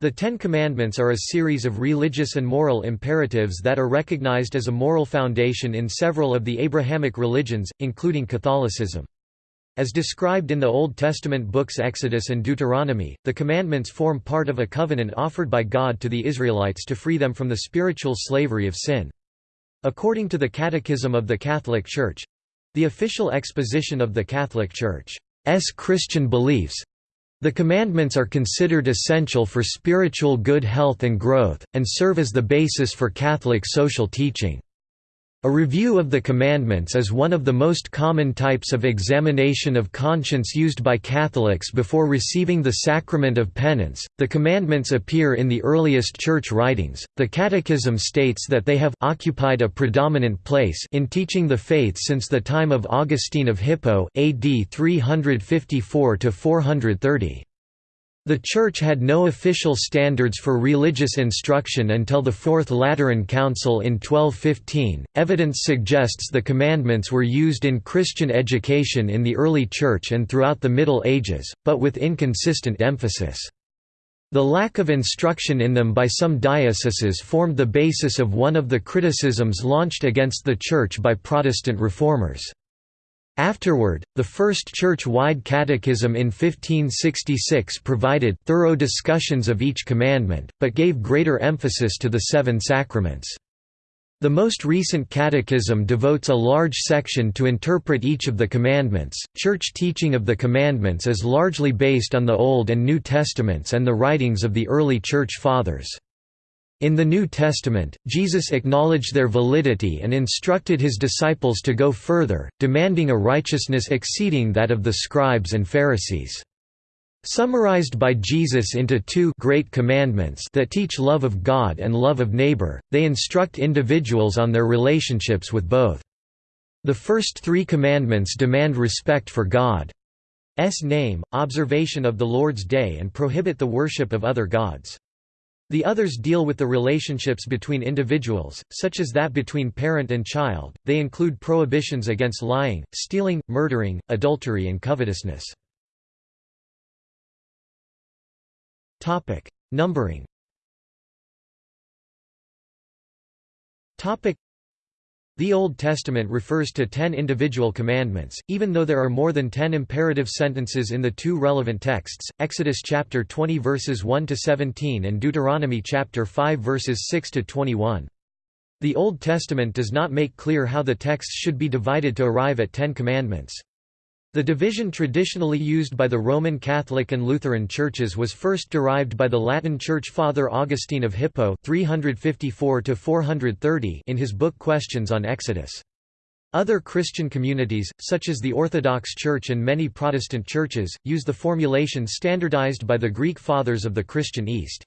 The Ten Commandments are a series of religious and moral imperatives that are recognized as a moral foundation in several of the Abrahamic religions, including Catholicism. As described in the Old Testament books Exodus and Deuteronomy, the commandments form part of a covenant offered by God to the Israelites to free them from the spiritual slavery of sin. According to the Catechism of the Catholic Church—the official exposition of the Catholic Church's Christian beliefs, the commandments are considered essential for spiritual good health and growth, and serve as the basis for Catholic social teaching. A review of the commandments is one of the most common types of examination of conscience used by Catholics before receiving the sacrament of penance. The commandments appear in the earliest church writings. The Catechism states that they have occupied a predominant place in teaching the faith since the time of Augustine of Hippo, AD 354 to 430. The Church had no official standards for religious instruction until the Fourth Lateran Council in 1215. Evidence suggests the commandments were used in Christian education in the early Church and throughout the Middle Ages, but with inconsistent emphasis. The lack of instruction in them by some dioceses formed the basis of one of the criticisms launched against the Church by Protestant reformers. Afterward, the first church-wide catechism in 1566 provided thorough discussions of each commandment, but gave greater emphasis to the seven sacraments. The most recent catechism devotes a large section to interpret each of the commandments. Church teaching of the commandments is largely based on the Old and New Testaments and the writings of the early Church Fathers. In the New Testament, Jesus acknowledged their validity and instructed his disciples to go further, demanding a righteousness exceeding that of the scribes and Pharisees. Summarized by Jesus into two great commandments that teach love of God and love of neighbor, they instruct individuals on their relationships with both. The first three commandments demand respect for God's name, observation of the Lord's day and prohibit the worship of other gods. The others deal with the relationships between individuals, such as that between parent and child. They include prohibitions against lying, stealing, murdering, adultery, and covetousness. Topic: Numbering. Topic: the Old Testament refers to ten individual commandments, even though there are more than ten imperative sentences in the two relevant texts, Exodus chapter 20 verses 1 to 17 and Deuteronomy chapter 5 verses 6 to 21. The Old Testament does not make clear how the texts should be divided to arrive at Ten Commandments. The division traditionally used by the Roman Catholic and Lutheran churches was first derived by the Latin Church Father Augustine of Hippo 354 in his book Questions on Exodus. Other Christian communities, such as the Orthodox Church and many Protestant churches, use the formulation standardized by the Greek Fathers of the Christian East.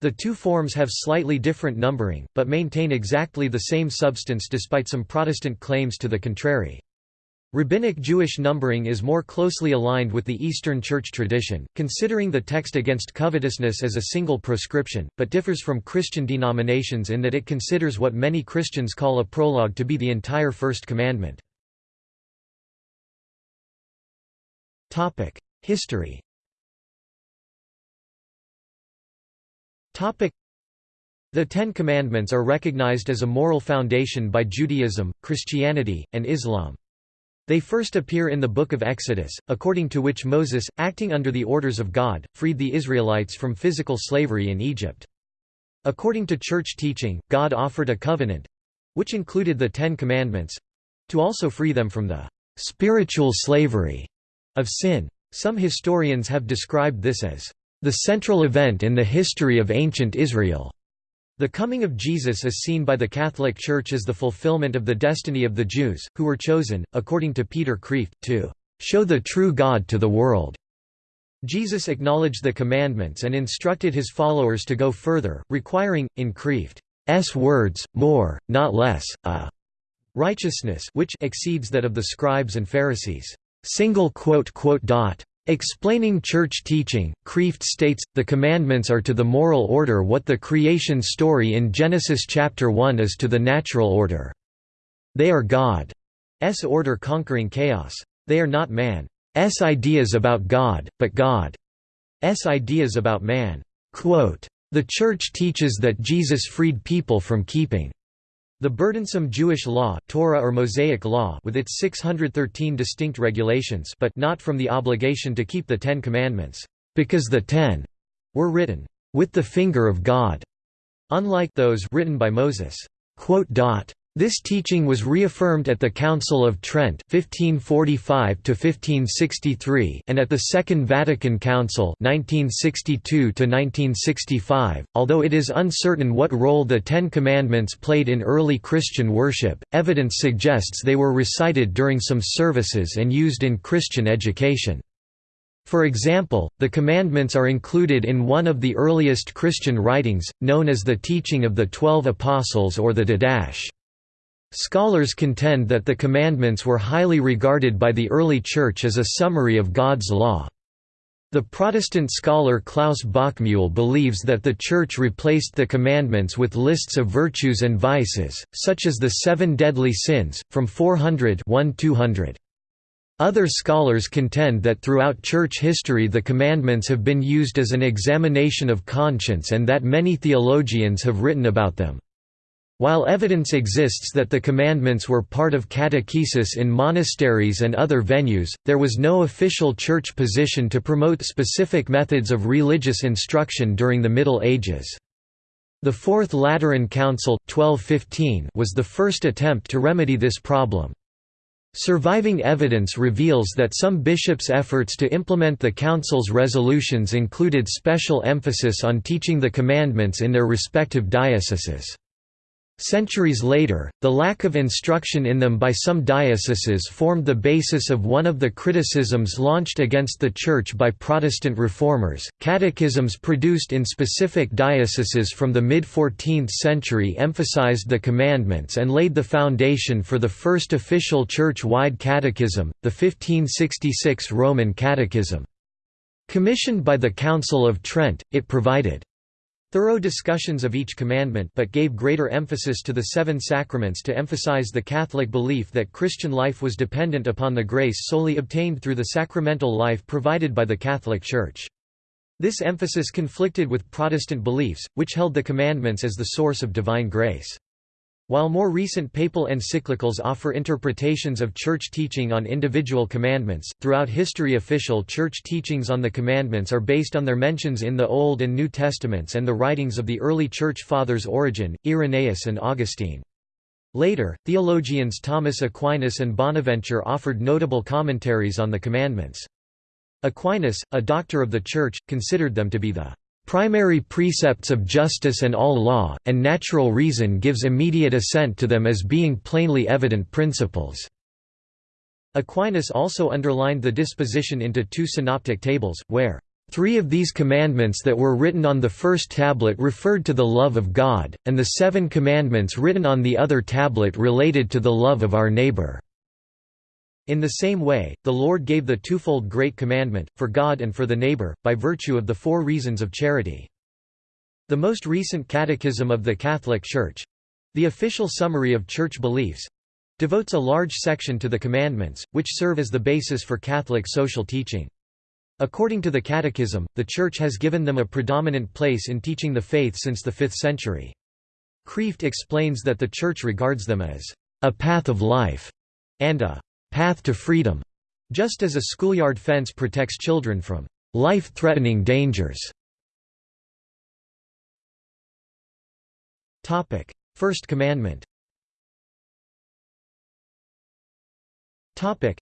The two forms have slightly different numbering, but maintain exactly the same substance despite some Protestant claims to the contrary. Rabbinic Jewish numbering is more closely aligned with the Eastern Church tradition, considering the text against covetousness as a single proscription, but differs from Christian denominations in that it considers what many Christians call a prologue to be the entire First Commandment. History The Ten Commandments are recognized as a moral foundation by Judaism, Christianity, and Islam. They first appear in the Book of Exodus, according to which Moses, acting under the orders of God, freed the Israelites from physical slavery in Egypt. According to church teaching, God offered a covenant—which included the Ten Commandments—to also free them from the «spiritual slavery» of sin. Some historians have described this as the central event in the history of ancient Israel. The coming of Jesus is seen by the Catholic Church as the fulfillment of the destiny of the Jews, who were chosen, according to Peter Kreeft, to show the true God to the world. Jesus acknowledged the commandments and instructed his followers to go further, requiring, in Kreeft's words, more, not less, a righteousness which exceeds that of the scribes and Pharisees. Explaining church teaching, Kreeft states, the commandments are to the moral order what the creation story in Genesis chapter 1 is to the natural order. They are God's order conquering chaos. They are not man's ideas about God, but God's ideas about man. Quote, The Church teaches that Jesus freed people from keeping the burdensome Jewish law, Torah or Mosaic law with its 613 distinct regulations but not from the obligation to keep the Ten Commandments, because the Ten were written with the finger of God, unlike those written by Moses. This teaching was reaffirmed at the Council of Trent 1545 and at the Second Vatican Council 1962 although it is uncertain what role the Ten Commandments played in early Christian worship, evidence suggests they were recited during some services and used in Christian education. For example, the commandments are included in one of the earliest Christian writings, known as the Teaching of the Twelve Apostles or the Didache. Scholars contend that the commandments were highly regarded by the early Church as a summary of God's law. The Protestant scholar Klaus Bockmuehl believes that the Church replaced the commandments with lists of virtues and vices, such as the seven deadly sins, from 400 200. Other scholars contend that throughout Church history the commandments have been used as an examination of conscience and that many theologians have written about them. While evidence exists that the commandments were part of catechesis in monasteries and other venues, there was no official church position to promote specific methods of religious instruction during the Middle Ages. The Fourth Lateran Council 1215 was the first attempt to remedy this problem. Surviving evidence reveals that some bishops' efforts to implement the Council's resolutions included special emphasis on teaching the commandments in their respective dioceses. Centuries later, the lack of instruction in them by some dioceses formed the basis of one of the criticisms launched against the Church by Protestant reformers. Catechisms produced in specific dioceses from the mid 14th century emphasized the commandments and laid the foundation for the first official church wide catechism, the 1566 Roman Catechism. Commissioned by the Council of Trent, it provided thorough discussions of each commandment but gave greater emphasis to the seven sacraments to emphasize the Catholic belief that Christian life was dependent upon the grace solely obtained through the sacramental life provided by the Catholic Church. This emphasis conflicted with Protestant beliefs, which held the commandments as the source of divine grace. While more recent papal encyclicals offer interpretations of Church teaching on individual commandments, throughout history official Church teachings on the commandments are based on their mentions in the Old and New Testaments and the writings of the early Church Fathers Origen, Irenaeus and Augustine. Later, theologians Thomas Aquinas and Bonaventure offered notable commentaries on the commandments. Aquinas, a doctor of the Church, considered them to be the Primary precepts of justice and all law, and natural reason gives immediate assent to them as being plainly evident principles." Aquinas also underlined the disposition into two synoptic tables, where Three of these commandments that were written on the first tablet referred to the love of God, and the seven commandments written on the other tablet related to the love of our neighbor. In the same way, the Lord gave the twofold Great Commandment, for God and for the neighbor, by virtue of the four reasons of charity. The most recent Catechism of the Catholic Church—the official summary of Church beliefs—devotes a large section to the commandments, which serve as the basis for Catholic social teaching. According to the Catechism, the Church has given them a predominant place in teaching the faith since the 5th century. Kreeft explains that the Church regards them as a path of life and a path to freedom, just as a schoolyard fence protects children from life-threatening dangers. Topic: First commandment Topic: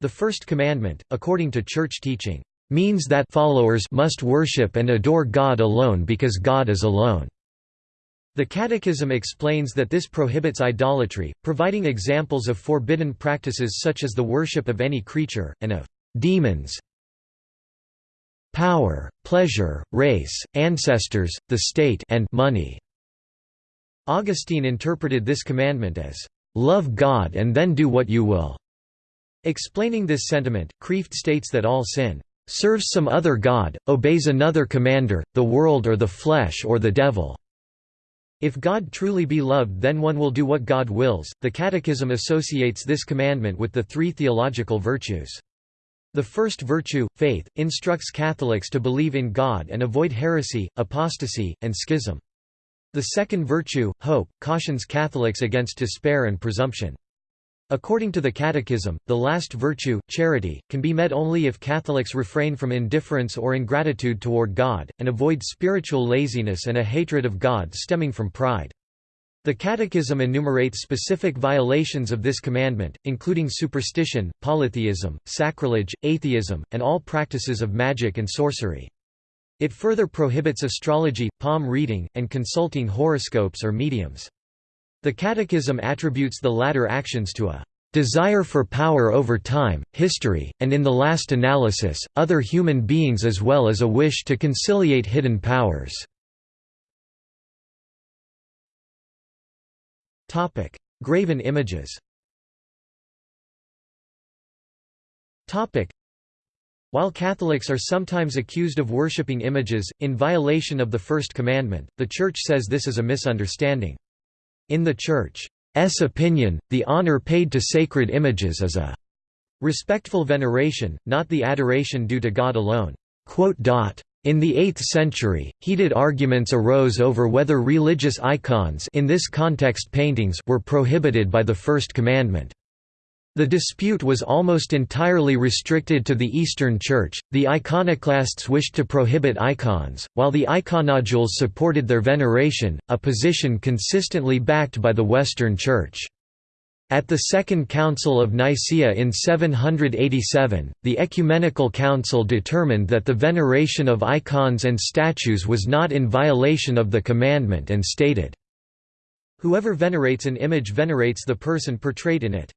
The first commandment, according to church teaching, means that followers must worship and adore God alone because God is alone. The Catechism explains that this prohibits idolatry, providing examples of forbidden practices such as the worship of any creature, and of demons. Power, pleasure, race, ancestors, the state and money. Augustine interpreted this commandment as, "...love God and then do what you will." Explaining this sentiment, Kreeft states that all sin serves some other god, obeys another commander, the world or the flesh or the devil. If God truly be loved then one will do what God wills. The Catechism associates this commandment with the three theological virtues. The first virtue, faith, instructs Catholics to believe in God and avoid heresy, apostasy, and schism. The second virtue, hope, cautions Catholics against despair and presumption. According to the Catechism, the last virtue, charity, can be met only if Catholics refrain from indifference or ingratitude toward God, and avoid spiritual laziness and a hatred of God stemming from pride. The Catechism enumerates specific violations of this commandment, including superstition, polytheism, sacrilege, atheism, and all practices of magic and sorcery. It further prohibits astrology, palm reading, and consulting horoscopes or mediums. The Catechism attributes the latter actions to a desire for power over time, history, and in the last analysis, other human beings as well as a wish to conciliate hidden powers. Graven images While Catholics are sometimes accused of worshipping images, in violation of the First Commandment, the Church says this is a misunderstanding. In the Church's opinion, the honor paid to sacred images is a respectful veneration, not the adoration due to God alone. In the 8th century, heated arguments arose over whether religious icons in this context paintings were prohibited by the First Commandment. The dispute was almost entirely restricted to the Eastern Church. The iconoclasts wished to prohibit icons, while the iconodules supported their veneration, a position consistently backed by the Western Church. At the Second Council of Nicaea in 787, the Ecumenical Council determined that the veneration of icons and statues was not in violation of the commandment and stated, Whoever venerates an image venerates the person portrayed in it.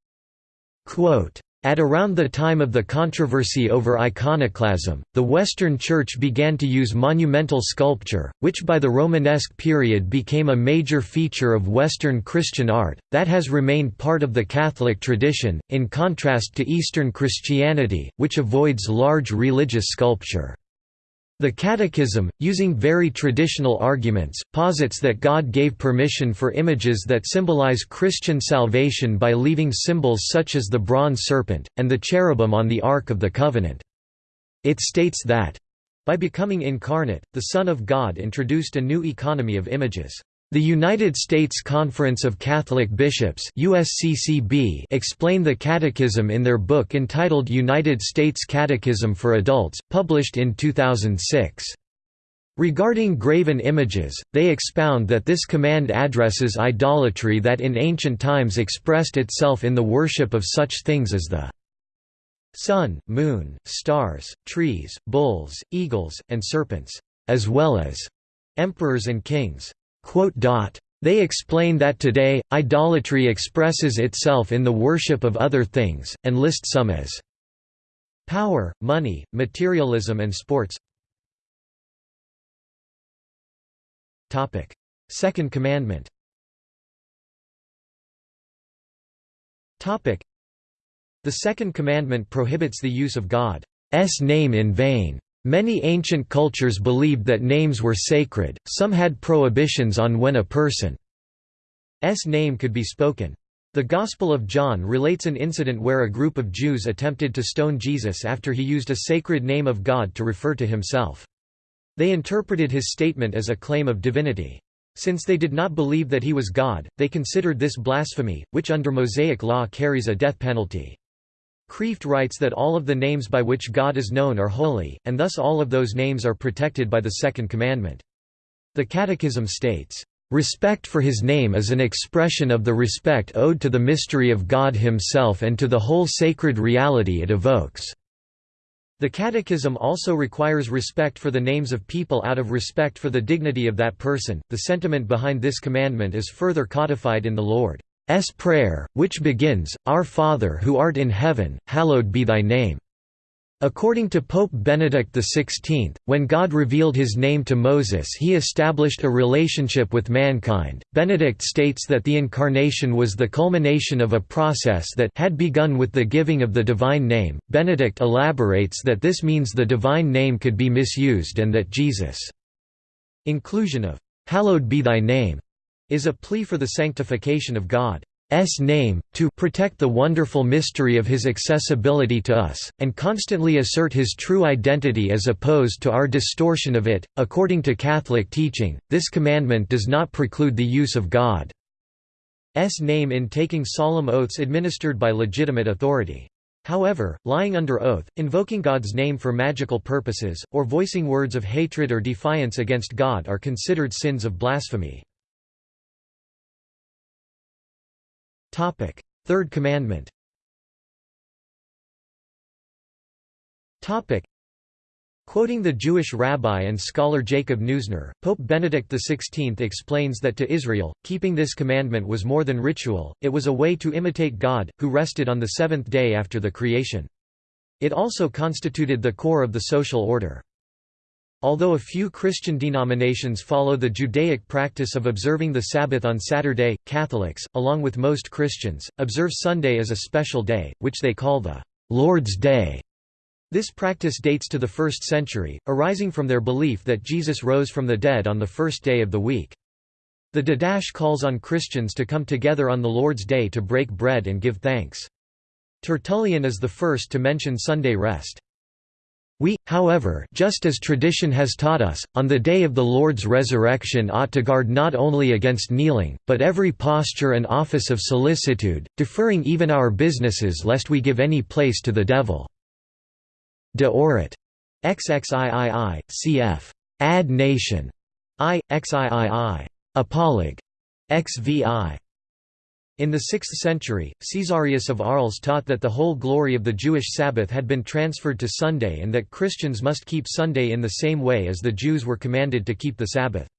Quote, at around the time of the controversy over iconoclasm, the Western Church began to use monumental sculpture, which by the Romanesque period became a major feature of Western Christian art, that has remained part of the Catholic tradition, in contrast to Eastern Christianity, which avoids large religious sculpture. The Catechism, using very traditional arguments, posits that God gave permission for images that symbolize Christian salvation by leaving symbols such as the bronze serpent, and the cherubim on the Ark of the Covenant. It states that, by becoming incarnate, the Son of God introduced a new economy of images. The United States Conference of Catholic Bishops USCCB explain the Catechism in their book entitled United States Catechism for Adults, published in 2006. Regarding graven images, they expound that this command addresses idolatry that in ancient times expressed itself in the worship of such things as the sun, moon, stars, trees, bulls, eagles, and serpents, as well as emperors and kings. They explain that today, idolatry expresses itself in the worship of other things, and list some as power, money, materialism and sports. Second commandment. The second commandment prohibits the use of God's name in vain. Many ancient cultures believed that names were sacred, some had prohibitions on when a person's name could be spoken. The Gospel of John relates an incident where a group of Jews attempted to stone Jesus after he used a sacred name of God to refer to himself. They interpreted his statement as a claim of divinity. Since they did not believe that he was God, they considered this blasphemy, which under Mosaic law carries a death penalty. Kreeft writes that all of the names by which God is known are holy, and thus all of those names are protected by the Second Commandment. The Catechism states, "...respect for his name is an expression of the respect owed to the mystery of God himself and to the whole sacred reality it evokes." The Catechism also requires respect for the names of people out of respect for the dignity of that person. The sentiment behind this commandment is further codified in the Lord. S prayer, which begins, Our Father who art in heaven, hallowed be thy name. According to Pope Benedict XVI, when God revealed his name to Moses he established a relationship with mankind. Benedict states that the Incarnation was the culmination of a process that had begun with the giving of the divine name. Benedict elaborates that this means the divine name could be misused and that Jesus' inclusion of, "'Hallowed be thy name' is a plea for the sanctification of God's name, to protect the wonderful mystery of his accessibility to us, and constantly assert his true identity as opposed to our distortion of it. According to Catholic teaching, this commandment does not preclude the use of God's name in taking solemn oaths administered by legitimate authority. However, lying under oath, invoking God's name for magical purposes, or voicing words of hatred or defiance against God are considered sins of blasphemy. Third commandment Topic: Quoting the Jewish rabbi and scholar Jacob Neusner, Pope Benedict XVI explains that to Israel, keeping this commandment was more than ritual, it was a way to imitate God, who rested on the seventh day after the creation. It also constituted the core of the social order. Although a few Christian denominations follow the Judaic practice of observing the Sabbath on Saturday, Catholics, along with most Christians, observe Sunday as a special day, which they call the Lord's Day. This practice dates to the 1st century, arising from their belief that Jesus rose from the dead on the first day of the week. The Didache calls on Christians to come together on the Lord's Day to break bread and give thanks. Tertullian is the first to mention Sunday rest. We, however just as tradition has taught us, on the day of the Lord's resurrection ought to guard not only against kneeling, but every posture and office of solicitude, deferring even our businesses lest we give any place to the devil. De orat. XXIII, cf. Ad nation. I, XIII. Apolog. XVI. In the 6th century, Caesarius of Arles taught that the whole glory of the Jewish Sabbath had been transferred to Sunday and that Christians must keep Sunday in the same way as the Jews were commanded to keep the Sabbath.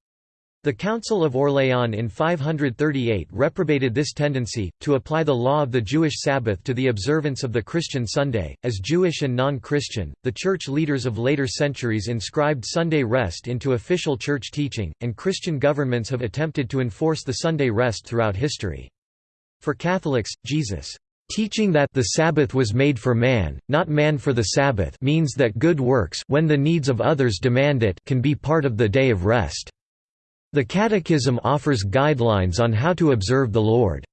The Council of Orléans in 538 reprobated this tendency, to apply the law of the Jewish Sabbath to the observance of the Christian Sunday. As Jewish and non Christian, the church leaders of later centuries inscribed Sunday rest into official church teaching, and Christian governments have attempted to enforce the Sunday rest throughout history. For Catholics, Jesus' teaching that the Sabbath was made for man, not man for the Sabbath means that good works when the needs of others demand it can be part of the day of rest. The Catechism offers guidelines on how to observe the Lord's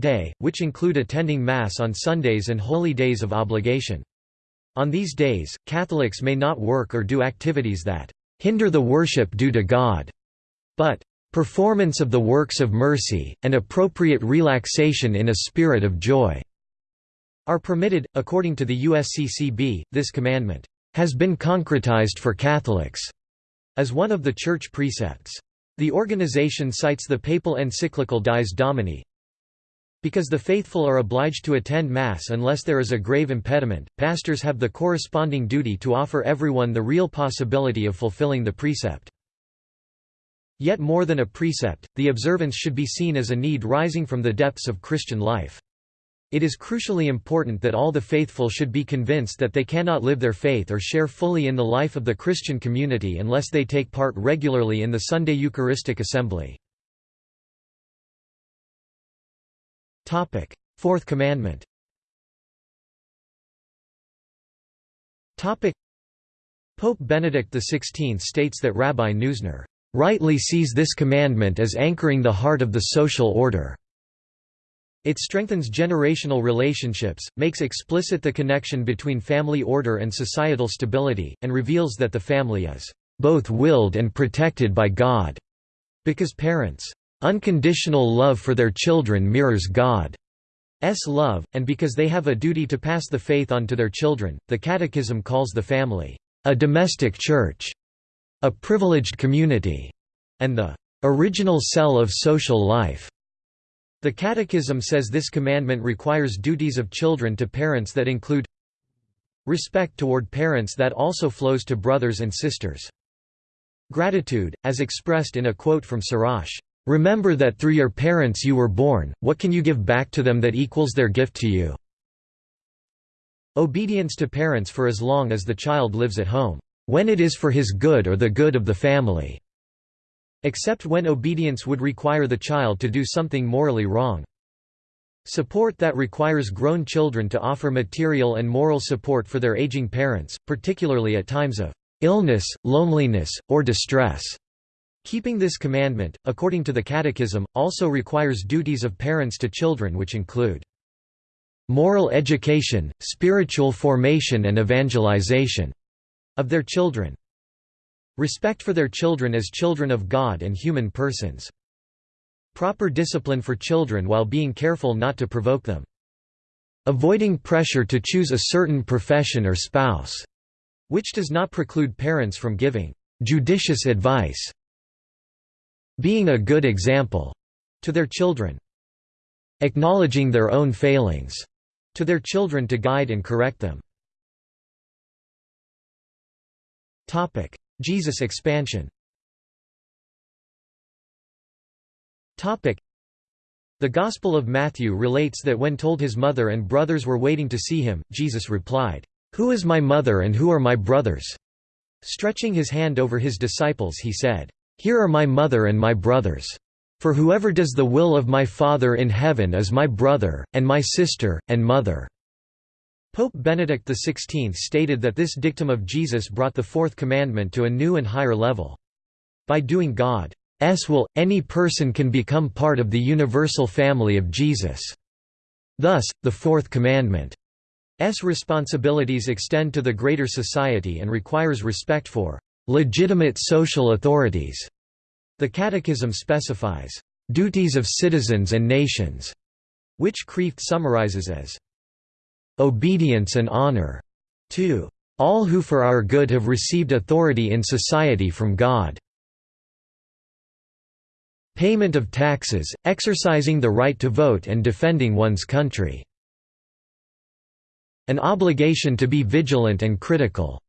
Day, which include attending Mass on Sundays and holy days of obligation. On these days, Catholics may not work or do activities that hinder the worship due to God, but performance of the works of mercy, and appropriate relaxation in a spirit of joy are permitted. According to the USCCB, this commandment has been concretized for Catholics as one of the church precepts. The organization cites the papal encyclical Dies Domini, because the faithful are obliged to attend Mass unless there is a grave impediment, pastors have the corresponding duty to offer everyone the real possibility of fulfilling the precept. Yet more than a precept, the observance should be seen as a need rising from the depths of Christian life. It is crucially important that all the faithful should be convinced that they cannot live their faith or share fully in the life of the Christian community unless they take part regularly in the Sunday Eucharistic Assembly. Fourth Commandment Pope Benedict XVI states that Rabbi Neusner rightly sees this commandment as anchoring the heart of the social order. It strengthens generational relationships, makes explicit the connection between family order and societal stability, and reveals that the family is both willed and protected by God, because parents' unconditional love for their children mirrors God's love, and because they have a duty to pass the faith on to their children. The Catechism calls the family a domestic church a privileged community, and the original cell of social life. The Catechism says this commandment requires duties of children to parents that include respect toward parents that also flows to brothers and sisters. Gratitude, as expressed in a quote from Sirach, "'Remember that through your parents you were born, what can you give back to them that equals their gift to you?' Obedience to parents for as long as the child lives at home when it is for his good or the good of the family, except when obedience would require the child to do something morally wrong. Support that requires grown children to offer material and moral support for their aging parents, particularly at times of illness, loneliness, or distress. Keeping this commandment, according to the Catechism, also requires duties of parents to children which include moral education, spiritual formation and evangelization of their children, respect for their children as children of God and human persons, proper discipline for children while being careful not to provoke them, avoiding pressure to choose a certain profession or spouse, which does not preclude parents from giving judicious advice being a good example to their children. Acknowledging their own failings to their children to guide and correct them. Jesus expansion Topic: The Gospel of Matthew relates that when told his mother and brothers were waiting to see him, Jesus replied, "'Who is my mother and who are my brothers?' Stretching his hand over his disciples he said, here are my mother and my brothers. For whoever does the will of my Father in heaven is my brother, and my sister, and mother." Pope Benedict XVI stated that this dictum of Jesus brought the fourth commandment to a new and higher level. By doing God's will, any person can become part of the universal family of Jesus. Thus, the fourth commandment's responsibilities extend to the greater society and requires respect for legitimate social authorities. The Catechism specifies duties of citizens and nations, which Kreeft summarizes as obedience and honor to all who for our good have received authority in society from God. Payment of taxes, exercising the right to vote and defending one's country. An obligation to be vigilant and critical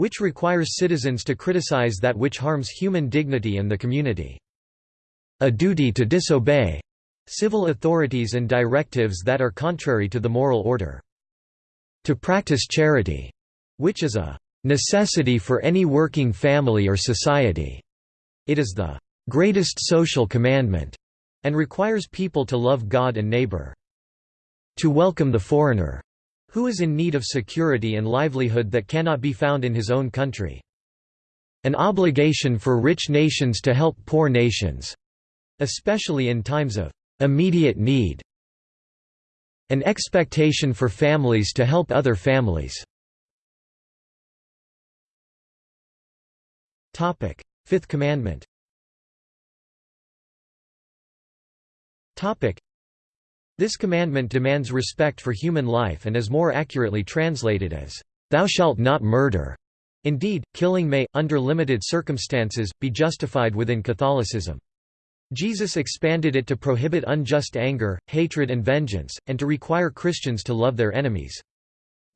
which requires citizens to criticize that which harms human dignity and the community. A duty to disobey civil authorities and directives that are contrary to the moral order. To practice charity, which is a necessity for any working family or society. It is the greatest social commandment and requires people to love God and neighbor. To welcome the foreigner who is in need of security and livelihood that cannot be found in his own country. An obligation for rich nations to help poor nations, especially in times of immediate need. An expectation for families to help other families. Fifth Commandment this commandment demands respect for human life and is more accurately translated as, "'Thou shalt not murder'". Indeed, killing may, under limited circumstances, be justified within Catholicism. Jesus expanded it to prohibit unjust anger, hatred and vengeance, and to require Christians to love their enemies.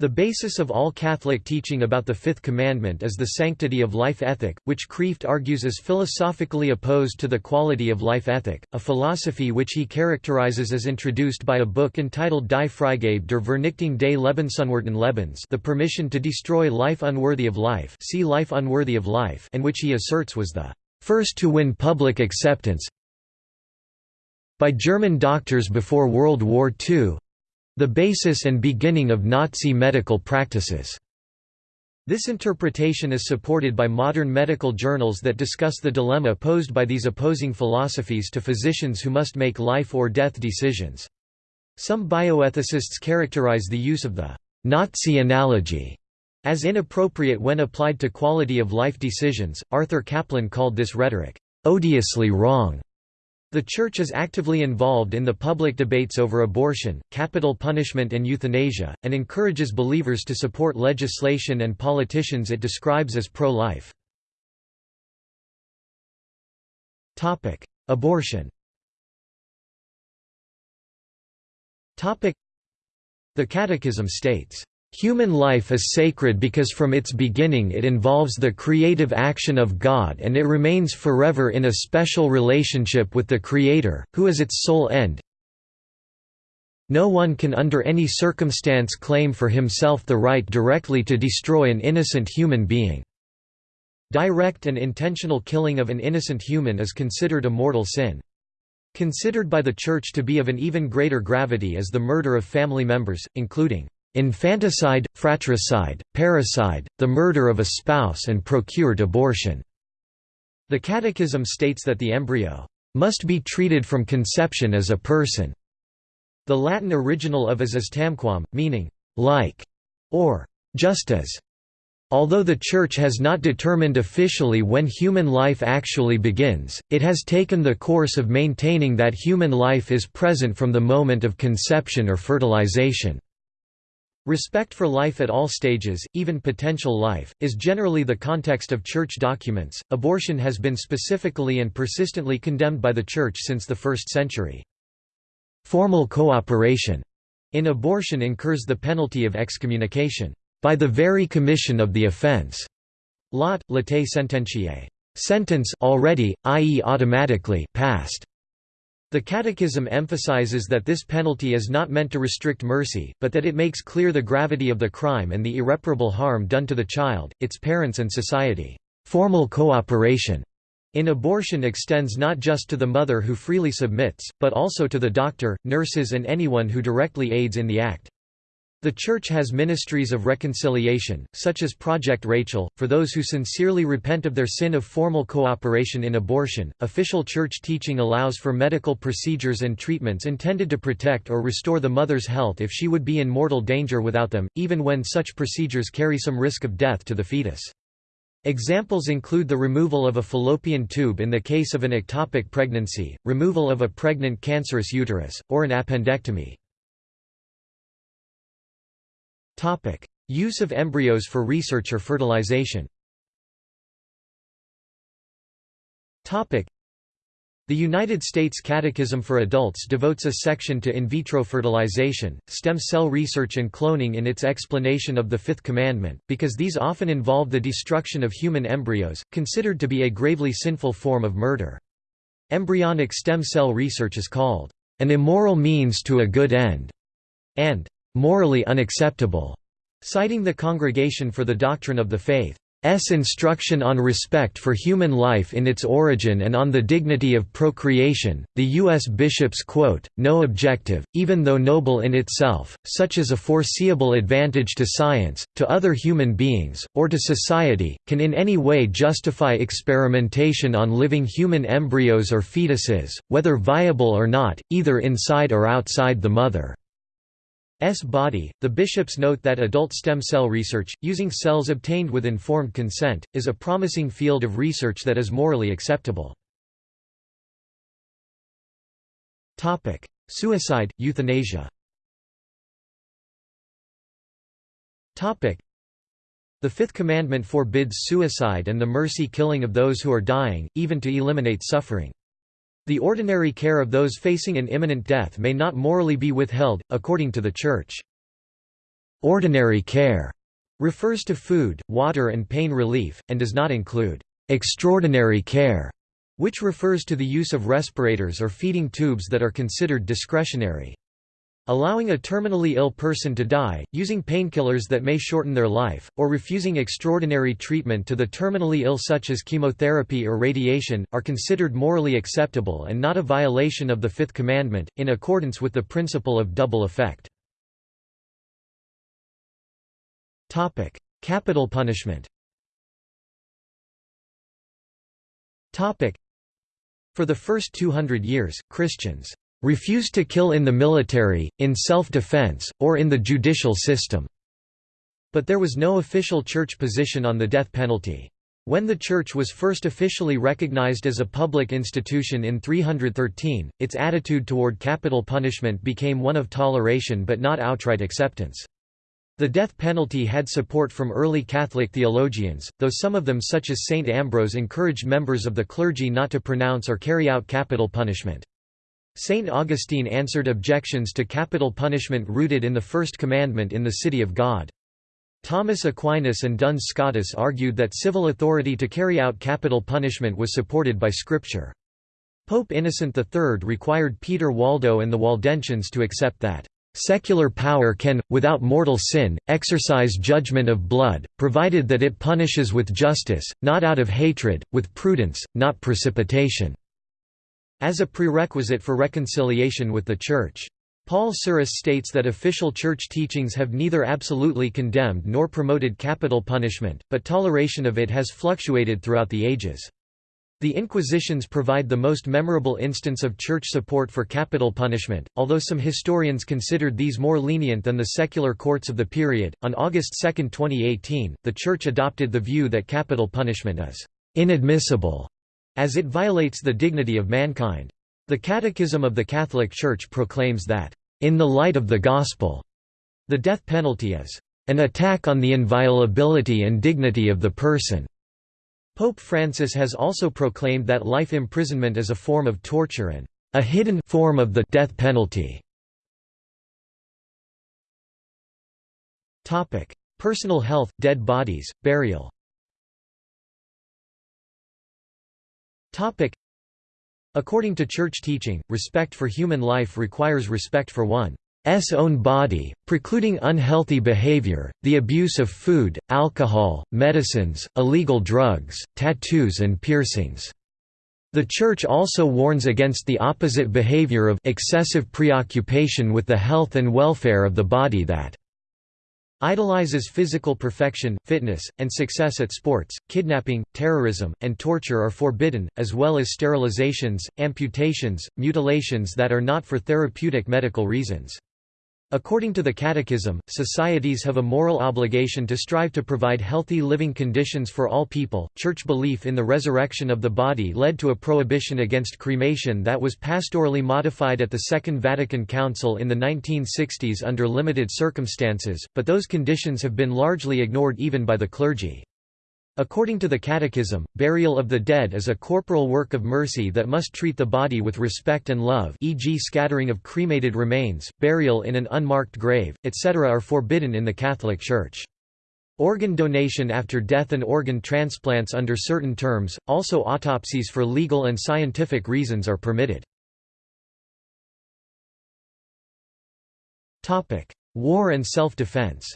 The basis of all Catholic teaching about the Fifth Commandment is the sanctity of life ethic, which Kreeft argues is philosophically opposed to the quality of life ethic, a philosophy which he characterizes as introduced by a book entitled Die Freigabe der Vernichtung des Lebensunwerten Lebens the permission to destroy life unworthy of life see life unworthy of life and which he asserts was the first to win public acceptance by German doctors before World War II, the basis and beginning of Nazi medical practices. This interpretation is supported by modern medical journals that discuss the dilemma posed by these opposing philosophies to physicians who must make life or death decisions. Some bioethicists characterize the use of the Nazi analogy as inappropriate when applied to quality of life decisions. Arthur Caplan called this rhetoric odiously wrong. The Church is actively involved in the public debates over abortion, capital punishment and euthanasia, and encourages believers to support legislation and politicians it describes as pro-life. Abortion The Catechism states Human life is sacred because from its beginning it involves the creative action of God and it remains forever in a special relationship with the Creator, who is its sole end. No one can under any circumstance claim for himself the right directly to destroy an innocent human being. Direct and intentional killing of an innocent human is considered a mortal sin. Considered by the Church to be of an even greater gravity is the murder of family members, including Infanticide, fratricide, parricide, the murder of a spouse and procured abortion. The Catechism states that the embryo must be treated from conception as a person. The Latin original of as is tamquam, meaning like or just as. Although the Church has not determined officially when human life actually begins, it has taken the course of maintaining that human life is present from the moment of conception or fertilization. Respect for life at all stages, even potential life, is generally the context of church documents. Abortion has been specifically and persistently condemned by the Church since the first century. Formal cooperation in abortion incurs the penalty of excommunication by the very commission of the offense. Lot, latae sententiae. Sentence already, i.e. automatically passed. The Catechism emphasizes that this penalty is not meant to restrict mercy, but that it makes clear the gravity of the crime and the irreparable harm done to the child, its parents and society. Formal cooperation in abortion extends not just to the mother who freely submits, but also to the doctor, nurses and anyone who directly aids in the act. The Church has ministries of reconciliation, such as Project Rachel, for those who sincerely repent of their sin of formal cooperation in abortion. Official Church teaching allows for medical procedures and treatments intended to protect or restore the mother's health if she would be in mortal danger without them, even when such procedures carry some risk of death to the fetus. Examples include the removal of a fallopian tube in the case of an ectopic pregnancy, removal of a pregnant cancerous uterus, or an appendectomy. Use of embryos for research or fertilization. Topic: The United States Catechism for Adults devotes a section to in vitro fertilization, stem cell research and cloning in its explanation of the Fifth Commandment, because these often involve the destruction of human embryos, considered to be a gravely sinful form of murder. Embryonic stem cell research is called an immoral means to a good end, and morally unacceptable, citing the Congregation for the Doctrine of the Faith. S. instruction on respect for human life in its origin and on the dignity of procreation, the U.S. bishops quote, no objective, even though noble in itself, such as a foreseeable advantage to science, to other human beings, or to society, can in any way justify experimentation on living human embryos or fetuses, whether viable or not, either inside or outside the mother. S body. The bishops note that adult stem cell research, using cells obtained with informed consent, is a promising field of research that is morally acceptable. Suicide, euthanasia. The fifth commandment forbids suicide and the mercy killing of those who are dying, even to eliminate suffering. The ordinary care of those facing an imminent death may not morally be withheld, according to the Church. Ordinary care refers to food, water and pain relief, and does not include extraordinary care, which refers to the use of respirators or feeding tubes that are considered discretionary. Allowing a terminally ill person to die, using painkillers that may shorten their life, or refusing extraordinary treatment to the terminally ill such as chemotherapy or radiation, are considered morally acceptable and not a violation of the Fifth Commandment, in accordance with the principle of double effect. Capital punishment For the first 200 years, Christians refused to kill in the military, in self-defense, or in the judicial system. But there was no official church position on the death penalty. When the Church was first officially recognized as a public institution in 313, its attitude toward capital punishment became one of toleration but not outright acceptance. The death penalty had support from early Catholic theologians, though some of them such as St. Ambrose encouraged members of the clergy not to pronounce or carry out capital punishment. Saint Augustine answered objections to capital punishment rooted in the First Commandment in the City of God. Thomas Aquinas and Duns Scotus argued that civil authority to carry out capital punishment was supported by Scripture. Pope Innocent III required Peter Waldo and the Waldensians to accept that Secular power can, without mortal sin, exercise judgment of blood, provided that it punishes with justice, not out of hatred, with prudence, not precipitation as a prerequisite for reconciliation with the Church. Paul Suris states that official church teachings have neither absolutely condemned nor promoted capital punishment, but toleration of it has fluctuated throughout the ages. The Inquisitions provide the most memorable instance of church support for capital punishment, although some historians considered these more lenient than the secular courts of the period. On August 2, 2018, the Church adopted the view that capital punishment is inadmissible, as it violates the dignity of mankind. The Catechism of the Catholic Church proclaims that, in the light of the Gospel, the death penalty is an attack on the inviolability and dignity of the person. Pope Francis has also proclaimed that life imprisonment is a form of torture and a hidden form of the death penalty. Topic: Personal health, dead bodies, burial. Topic: According to church teaching, respect for human life requires respect for one's own body, precluding unhealthy behavior, the abuse of food, alcohol, medicines, illegal drugs, tattoos and piercings. The Church also warns against the opposite behavior of excessive preoccupation with the health and welfare of the body that idolizes physical perfection, fitness, and success at sports. Kidnapping, terrorism, and torture are forbidden, as well as sterilizations, amputations, mutilations that are not for therapeutic medical reasons. According to the Catechism, societies have a moral obligation to strive to provide healthy living conditions for all people. Church belief in the resurrection of the body led to a prohibition against cremation that was pastorally modified at the Second Vatican Council in the 1960s under limited circumstances, but those conditions have been largely ignored even by the clergy. According to the Catechism, burial of the dead is a corporal work of mercy that must treat the body with respect and love e.g. scattering of cremated remains, burial in an unmarked grave, etc. are forbidden in the Catholic Church. Organ donation after death and organ transplants under certain terms, also autopsies for legal and scientific reasons are permitted. War and self-defense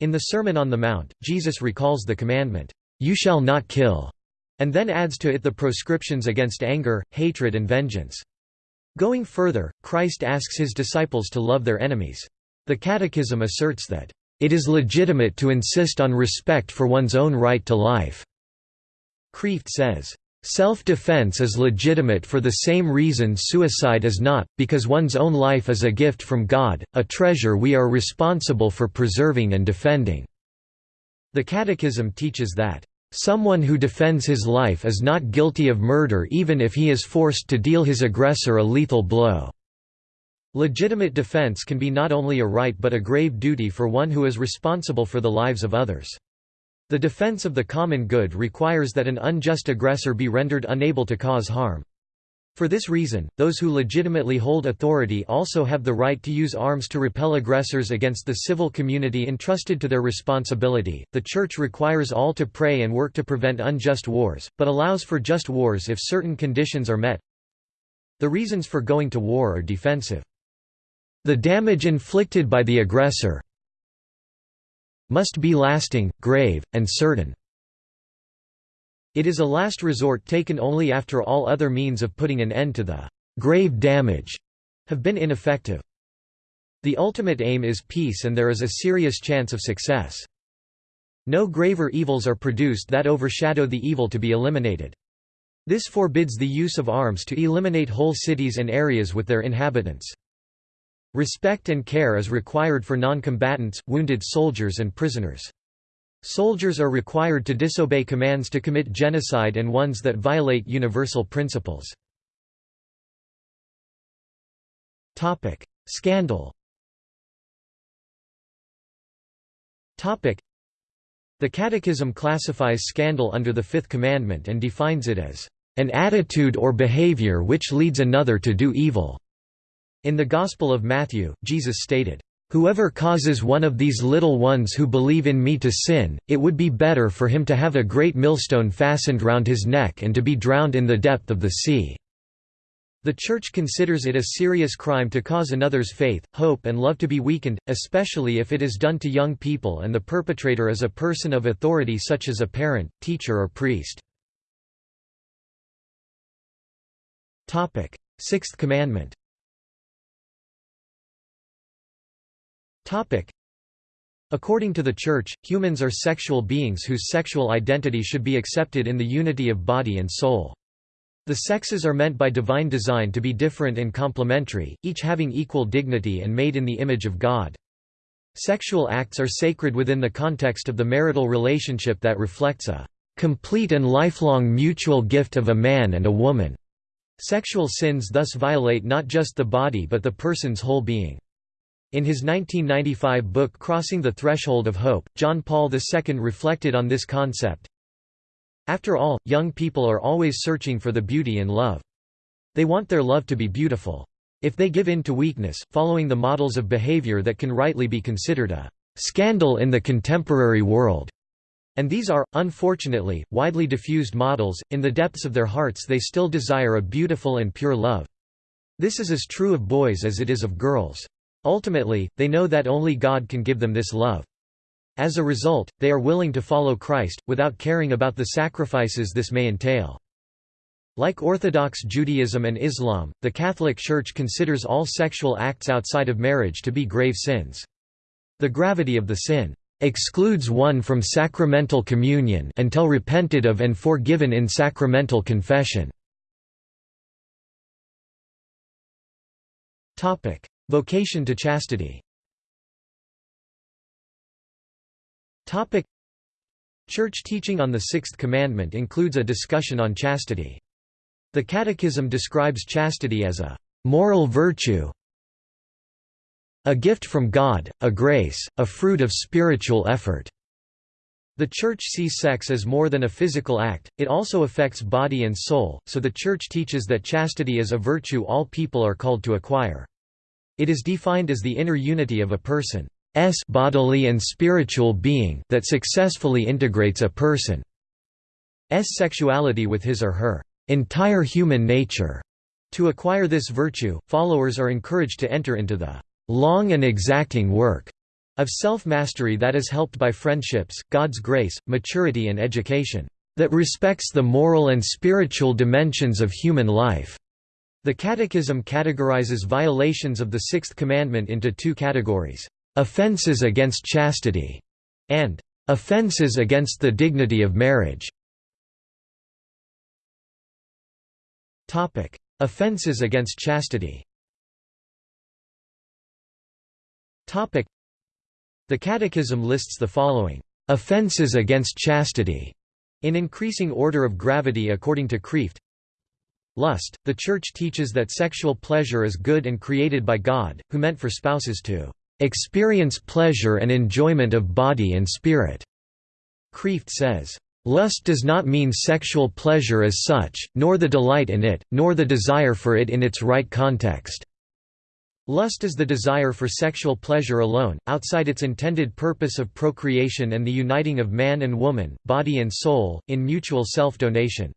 In the Sermon on the Mount, Jesus recalls the commandment, "'You shall not kill' and then adds to it the proscriptions against anger, hatred and vengeance. Going further, Christ asks his disciples to love their enemies. The Catechism asserts that, "...it is legitimate to insist on respect for one's own right to life." Kreeft says, Self-defense is legitimate for the same reason suicide is not, because one's own life is a gift from God, a treasure we are responsible for preserving and defending." The Catechism teaches that, "...someone who defends his life is not guilty of murder even if he is forced to deal his aggressor a lethal blow." Legitimate defense can be not only a right but a grave duty for one who is responsible for the lives of others. The defense of the common good requires that an unjust aggressor be rendered unable to cause harm. For this reason, those who legitimately hold authority also have the right to use arms to repel aggressors against the civil community entrusted to their responsibility. The Church requires all to pray and work to prevent unjust wars, but allows for just wars if certain conditions are met. The reasons for going to war are defensive. The damage inflicted by the aggressor, must be lasting, grave, and certain. It is a last resort taken only after all other means of putting an end to the grave damage have been ineffective. The ultimate aim is peace and there is a serious chance of success. No graver evils are produced that overshadow the evil to be eliminated. This forbids the use of arms to eliminate whole cities and areas with their inhabitants. Respect and care is required for non-combatants, wounded soldiers and prisoners. Soldiers are required to disobey commands to commit genocide and ones that violate universal principles. Topic: Scandal Topic: The Catechism classifies scandal under the Fifth Commandment and defines it as, "...an attitude or behavior which leads another to do evil." In the Gospel of Matthew, Jesus stated, Whoever causes one of these little ones who believe in me to sin, it would be better for him to have a great millstone fastened round his neck and to be drowned in the depth of the sea." The Church considers it a serious crime to cause another's faith, hope and love to be weakened, especially if it is done to young people and the perpetrator is a person of authority such as a parent, teacher or priest. Sixth Commandment According to the Church, humans are sexual beings whose sexual identity should be accepted in the unity of body and soul. The sexes are meant by divine design to be different and complementary, each having equal dignity and made in the image of God. Sexual acts are sacred within the context of the marital relationship that reflects a complete and lifelong mutual gift of a man and a woman. Sexual sins thus violate not just the body but the person's whole being. In his 1995 book Crossing the Threshold of Hope, John Paul II reflected on this concept. After all, young people are always searching for the beauty in love. They want their love to be beautiful. If they give in to weakness, following the models of behavior that can rightly be considered a scandal in the contemporary world, and these are, unfortunately, widely diffused models, in the depths of their hearts they still desire a beautiful and pure love. This is as true of boys as it is of girls. Ultimately, they know that only God can give them this love. As a result, they are willing to follow Christ, without caring about the sacrifices this may entail. Like Orthodox Judaism and Islam, the Catholic Church considers all sexual acts outside of marriage to be grave sins. The gravity of the sin excludes one from sacramental communion until repented of and forgiven in sacramental confession. Vocation to chastity Church teaching on the Sixth Commandment includes a discussion on chastity. The Catechism describes chastity as a «moral virtue», a gift from God, a grace, a fruit of spiritual effort. The Church sees sex as more than a physical act, it also affects body and soul, so the Church teaches that chastity is a virtue all people are called to acquire. It is defined as the inner unity of a person's bodily and spiritual being that successfully integrates a person's sexuality with his or her entire human nature. To acquire this virtue, followers are encouraged to enter into the long and exacting work of self-mastery that is helped by friendships, God's grace, maturity and education that respects the moral and spiritual dimensions of human life. The Catechism categorizes violations of the Sixth Commandment into two categories, "...offenses against chastity", and "...offenses against the dignity of marriage". Offenses against chastity The Catechism lists the following, "...offenses against chastity", in increasing order of gravity according to Kreeft Lust. The Church teaches that sexual pleasure is good and created by God, who meant for spouses to experience pleasure and enjoyment of body and spirit. Kreeft says, Lust does not mean sexual pleasure as such, nor the delight in it, nor the desire for it in its right context. Lust is the desire for sexual pleasure alone, outside its intended purpose of procreation and the uniting of man and woman, body and soul, in mutual self-donation.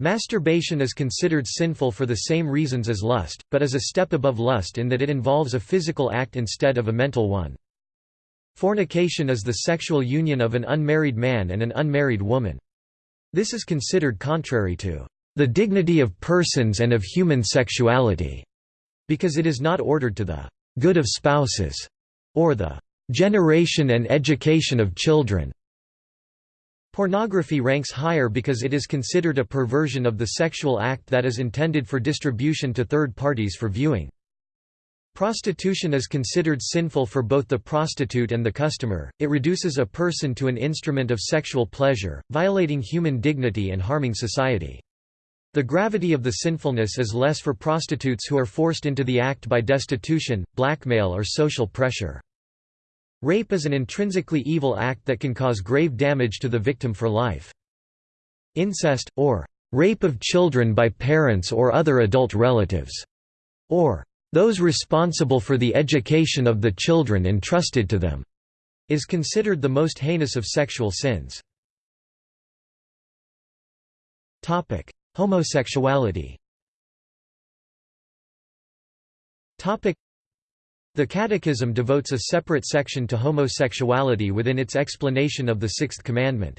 Masturbation is considered sinful for the same reasons as lust, but is a step above lust in that it involves a physical act instead of a mental one. Fornication is the sexual union of an unmarried man and an unmarried woman. This is considered contrary to the dignity of persons and of human sexuality, because it is not ordered to the good of spouses or the generation and education of children. Pornography ranks higher because it is considered a perversion of the sexual act that is intended for distribution to third parties for viewing. Prostitution is considered sinful for both the prostitute and the customer, it reduces a person to an instrument of sexual pleasure, violating human dignity and harming society. The gravity of the sinfulness is less for prostitutes who are forced into the act by destitution, blackmail or social pressure. Rape is an intrinsically evil act that can cause grave damage to the victim for life. Incest, or rape of children by parents or other adult relatives, or those responsible for the education of the children entrusted to them, is considered the most heinous of sexual sins. Homosexuality the Catechism devotes a separate section to homosexuality within its explanation of the Sixth Commandment.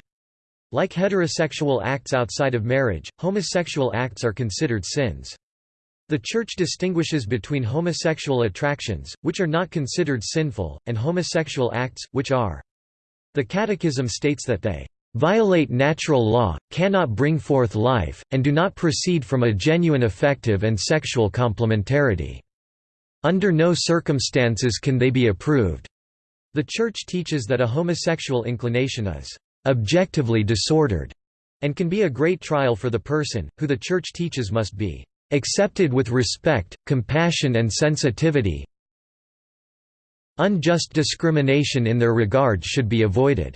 Like heterosexual acts outside of marriage, homosexual acts are considered sins. The Church distinguishes between homosexual attractions, which are not considered sinful, and homosexual acts, which are. The Catechism states that they violate natural law, cannot bring forth life, and do not proceed from a genuine affective and sexual complementarity. Under no circumstances can they be approved. The Church teaches that a homosexual inclination is objectively disordered and can be a great trial for the person, who the Church teaches must be accepted with respect, compassion and sensitivity unjust discrimination in their regard should be avoided.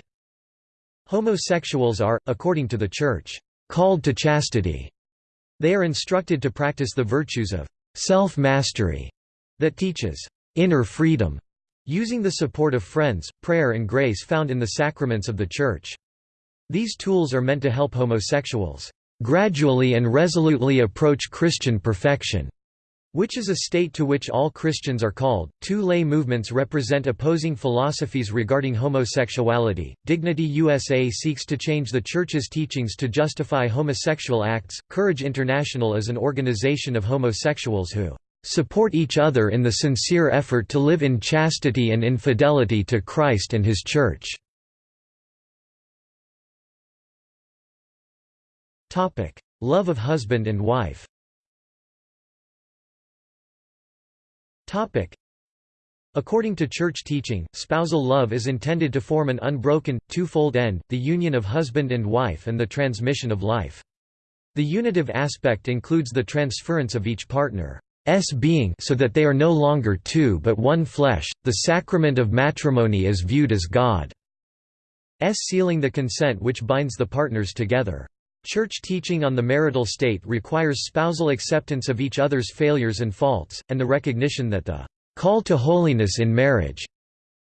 Homosexuals are, according to the Church, called to chastity. They are instructed to practice the virtues of self-mastery that teaches inner freedom, using the support of friends, prayer and grace found in the sacraments of the Church. These tools are meant to help homosexuals gradually and resolutely approach Christian perfection which is a state to which all Christians are called. Two lay movements represent opposing philosophies regarding homosexuality. Dignity USA seeks to change the Church's teachings to justify homosexual acts. Courage International is an organization of homosexuals who support each other in the sincere effort to live in chastity and in fidelity to Christ and His Church. Love of husband and wife According to church teaching, spousal love is intended to form an unbroken, twofold end, the union of husband and wife and the transmission of life. The unitive aspect includes the transference of each partner's being so that they are no longer two but one flesh. The sacrament of matrimony is viewed as God's sealing the consent which binds the partners together. Church teaching on the marital state requires spousal acceptance of each other's failures and faults, and the recognition that the call to holiness in marriage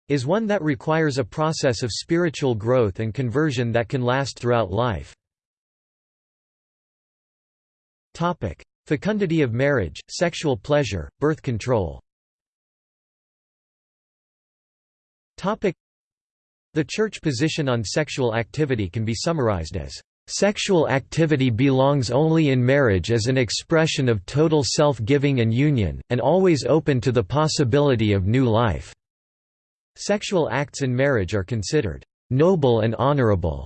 is one that requires a process of spiritual growth and conversion that can last throughout life. Fecundity of marriage, sexual pleasure, birth control The Church position on sexual activity can be summarized as Sexual activity belongs only in marriage as an expression of total self-giving and union, and always open to the possibility of new life. Sexual acts in marriage are considered noble and honorable,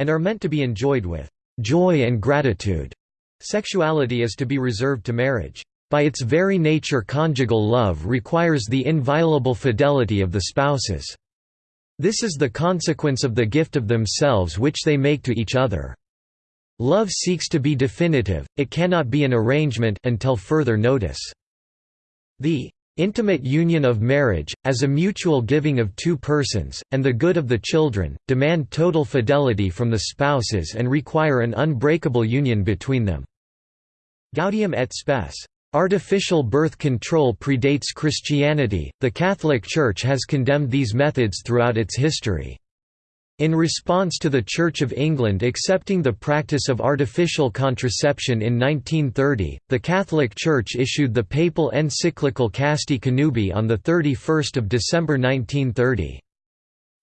and are meant to be enjoyed with joy and gratitude. Sexuality is to be reserved to marriage. By its very nature conjugal love requires the inviolable fidelity of the spouses. This is the consequence of the gift of themselves which they make to each other. Love seeks to be definitive, it cannot be an arrangement until further notice. The intimate union of marriage, as a mutual giving of two persons, and the good of the children, demand total fidelity from the spouses and require an unbreakable union between them. Gaudium et Spes. Artificial birth control predates Christianity, the Catholic Church has condemned these methods throughout its history. In response to the Church of England accepting the practice of artificial contraception in 1930, the Catholic Church issued the papal encyclical Casti Connubii on 31 December 1930.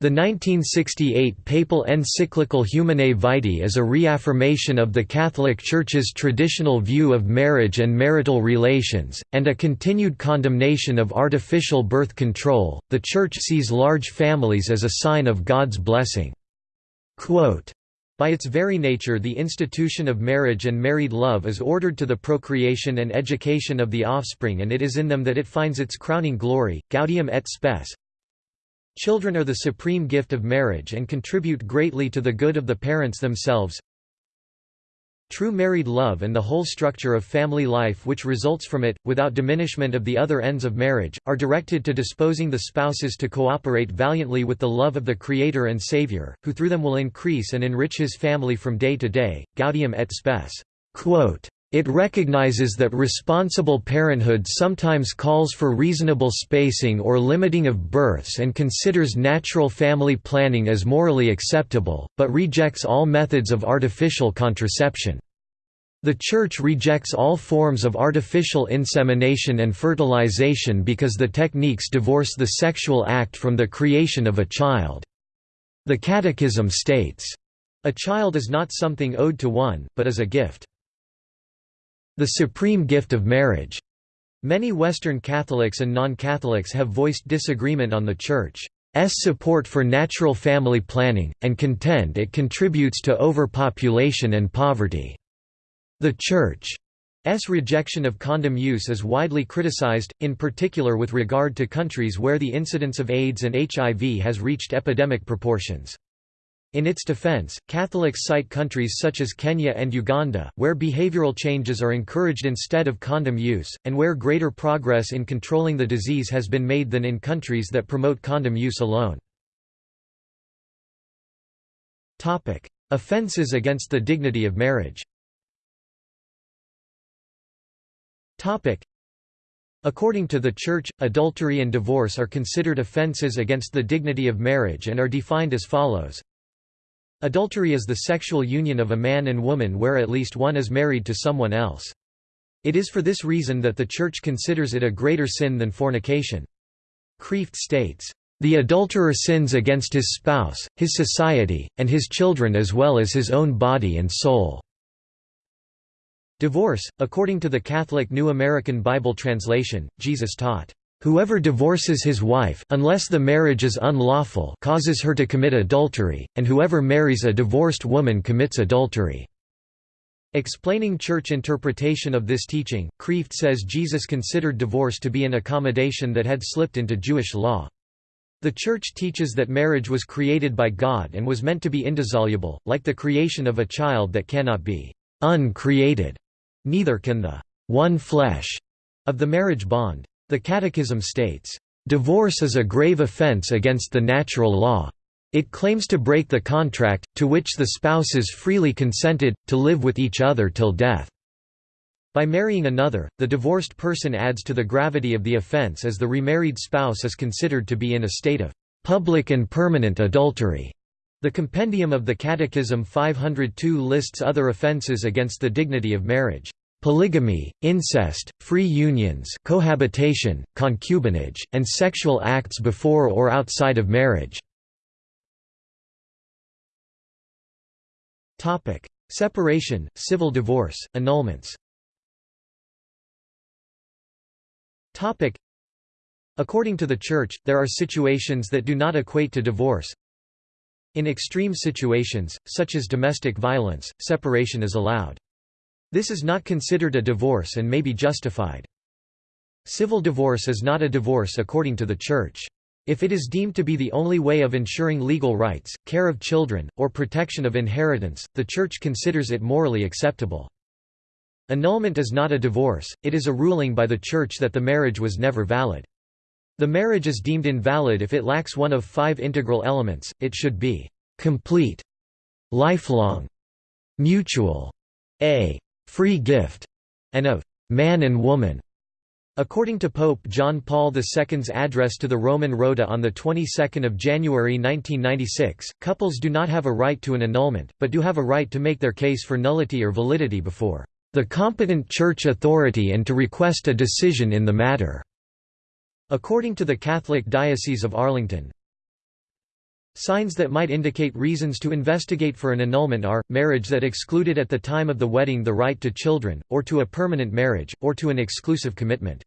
The 1968 papal encyclical Humanae Vitae is a reaffirmation of the Catholic Church's traditional view of marriage and marital relations, and a continued condemnation of artificial birth control. The Church sees large families as a sign of God's blessing. Quote, by its very nature the institution of marriage and married love is ordered to the procreation and education of the offspring and it is in them that it finds its crowning glory. Gaudium et Spes Children are the supreme gift of marriage and contribute greatly to the good of the parents themselves. True married love and the whole structure of family life which results from it, without diminishment of the other ends of marriage, are directed to disposing the spouses to cooperate valiantly with the love of the Creator and Savior, who through them will increase and enrich his family from day to day. Gaudium et Spes. Quote, it recognizes that responsible parenthood sometimes calls for reasonable spacing or limiting of births and considers natural family planning as morally acceptable, but rejects all methods of artificial contraception. The Church rejects all forms of artificial insemination and fertilization because the techniques divorce the sexual act from the creation of a child. The Catechism states, "...a child is not something owed to one, but is a gift." The supreme gift of marriage. Many Western Catholics and non-Catholics have voiced disagreement on the Church's support for natural family planning, and contend it contributes to overpopulation and poverty. The Church's rejection of condom use is widely criticized, in particular with regard to countries where the incidence of AIDS and HIV has reached epidemic proportions. In its defense, Catholics cite countries such as Kenya and Uganda, where behavioral changes are encouraged instead of condom use, and where greater progress in controlling the disease has been made than in countries that promote condom use alone. Offenses against the dignity of marriage. According to the Church, adultery and divorce are considered offenses against the dignity of marriage and are defined as follows Adultery is the sexual union of a man and woman where at least one is married to someone else. It is for this reason that the Church considers it a greater sin than fornication. Kreeft states, "...the adulterer sins against his spouse, his society, and his children as well as his own body and soul." Divorce, according to the Catholic New American Bible Translation, Jesus taught, Whoever divorces his wife unless the marriage is unlawful causes her to commit adultery, and whoever marries a divorced woman commits adultery." Explaining church interpretation of this teaching, Kreeft says Jesus considered divorce to be an accommodation that had slipped into Jewish law. The Church teaches that marriage was created by God and was meant to be indissoluble, like the creation of a child that cannot be uncreated. Neither can the one flesh of the marriage bond. The Catechism states, "...divorce is a grave offense against the natural law. It claims to break the contract, to which the spouses freely consented, to live with each other till death." By marrying another, the divorced person adds to the gravity of the offense as the remarried spouse is considered to be in a state of public and permanent adultery. The Compendium of the Catechism 502 lists other offenses against the dignity of marriage polygamy, incest, free unions cohabitation, concubinage, and sexual acts before or outside of marriage. Separation, civil divorce, annulments According to the Church, there are situations that do not equate to divorce. In extreme situations, such as domestic violence, separation is allowed. This is not considered a divorce and may be justified. Civil divorce is not a divorce according to the Church. If it is deemed to be the only way of ensuring legal rights, care of children, or protection of inheritance, the Church considers it morally acceptable. Annulment is not a divorce, it is a ruling by the Church that the marriage was never valid. The marriage is deemed invalid if it lacks one of five integral elements, it should be complete, lifelong, mutual, a free gift, and of man and woman. According to Pope John Paul II's address to the Roman Rota on the 22nd of January 1996, couples do not have a right to an annulment, but do have a right to make their case for nullity or validity before the competent church authority and to request a decision in the matter. According to the Catholic Diocese of Arlington, Signs that might indicate reasons to investigate for an annulment are, marriage that excluded at the time of the wedding the right to children, or to a permanent marriage, or to an exclusive commitment.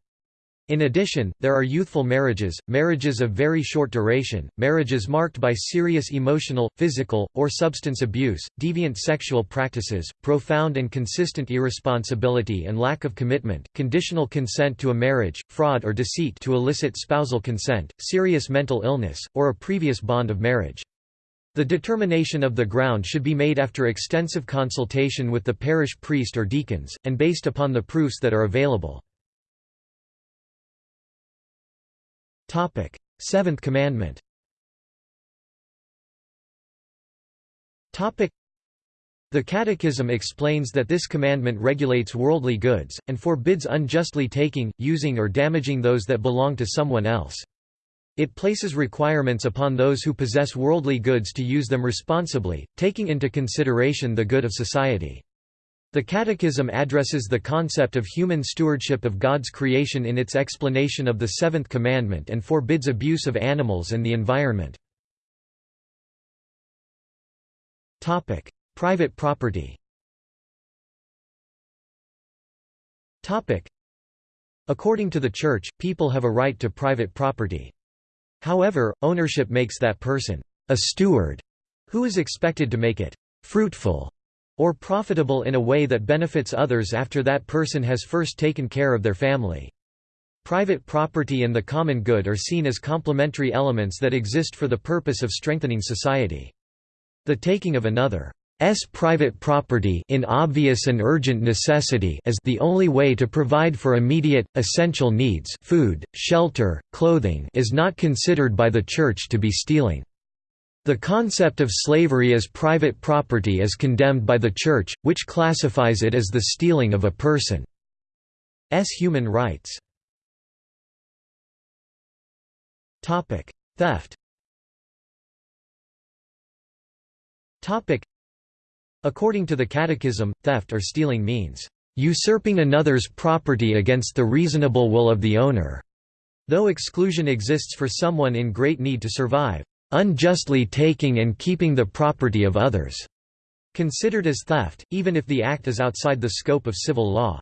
In addition, there are youthful marriages, marriages of very short duration, marriages marked by serious emotional, physical, or substance abuse, deviant sexual practices, profound and consistent irresponsibility and lack of commitment, conditional consent to a marriage, fraud or deceit to elicit spousal consent, serious mental illness, or a previous bond of marriage. The determination of the ground should be made after extensive consultation with the parish priest or deacons, and based upon the proofs that are available. Topic: Seventh Commandment. Topic: The Catechism explains that this commandment regulates worldly goods and forbids unjustly taking, using or damaging those that belong to someone else. It places requirements upon those who possess worldly goods to use them responsibly, taking into consideration the good of society. The Catechism addresses the concept of human stewardship of God's creation in its explanation of the Seventh Commandment and forbids abuse of animals and the environment. Private property According to the Church, people have a right to private property. However, ownership makes that person a steward, who is expected to make it fruitful or profitable in a way that benefits others after that person has first taken care of their family. Private property and the common good are seen as complementary elements that exist for the purpose of strengthening society. The taking of another S private property in obvious and urgent necessity as the only way to provide for immediate, essential needs food, shelter, clothing is not considered by the Church to be stealing. The concept of slavery as private property is condemned by the Church, which classifies it as the stealing of a person's human rights. Theft According to the Catechism, theft or stealing means, "...usurping another's property against the reasonable will of the owner." Though exclusion exists for someone in great need to survive, unjustly taking and keeping the property of others, considered as theft, even if the act is outside the scope of civil law.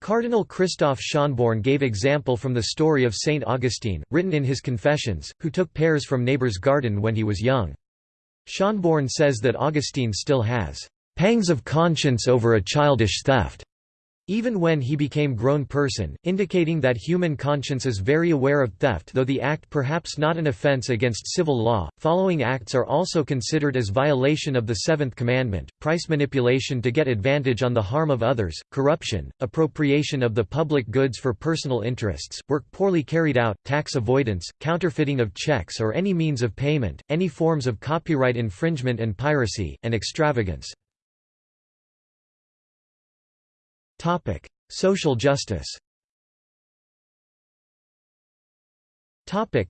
Cardinal Christoph Schonborn gave example from the story of Saint Augustine, written in his Confessions, who took pears from neighbor's garden when he was young. Schonborn says that Augustine still has pangs of conscience over a childish theft even when he became grown person, indicating that human conscience is very aware of theft though the act perhaps not an offense against civil law. Following acts are also considered as violation of the seventh commandment, price manipulation to get advantage on the harm of others, corruption, appropriation of the public goods for personal interests, work poorly carried out, tax avoidance, counterfeiting of checks or any means of payment, any forms of copyright infringement and piracy, and extravagance. Social justice Topic: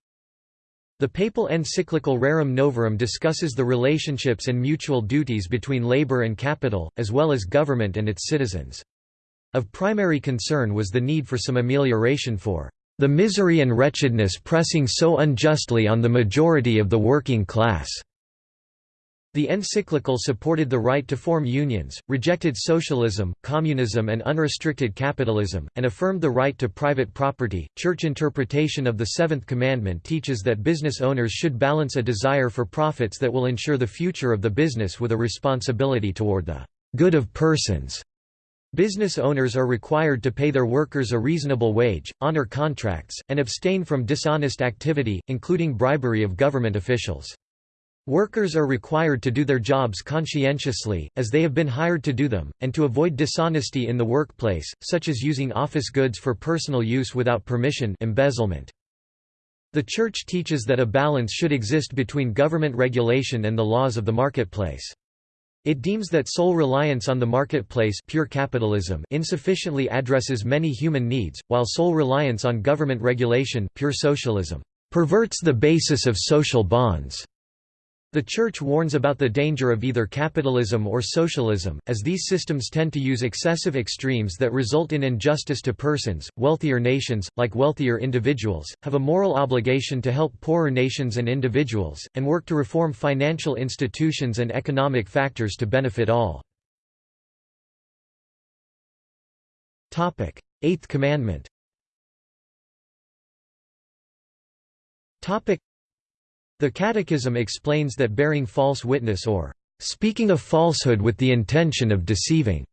the papal encyclical Rerum Novarum discusses the relationships and mutual duties between labor and capital, as well as government and its citizens. Of primary concern was the need for some amelioration for the misery and wretchedness pressing so unjustly on the majority of the working class. The encyclical supported the right to form unions, rejected socialism, communism, and unrestricted capitalism, and affirmed the right to private property. Church interpretation of the Seventh Commandment teaches that business owners should balance a desire for profits that will ensure the future of the business with a responsibility toward the good of persons. Business owners are required to pay their workers a reasonable wage, honor contracts, and abstain from dishonest activity, including bribery of government officials. Workers are required to do their jobs conscientiously, as they have been hired to do them, and to avoid dishonesty in the workplace, such as using office goods for personal use without permission embezzlement. The Church teaches that a balance should exist between government regulation and the laws of the marketplace. It deems that sole reliance on the marketplace pure capitalism insufficiently addresses many human needs, while sole reliance on government regulation pure socialism perverts the basis of social bonds. The Church warns about the danger of either capitalism or socialism, as these systems tend to use excessive extremes that result in injustice to persons. Wealthier nations, like wealthier individuals, have a moral obligation to help poorer nations and individuals, and work to reform financial institutions and economic factors to benefit all. Eighth Commandment the Catechism explains that bearing false witness or speaking a falsehood with the intention of deceiving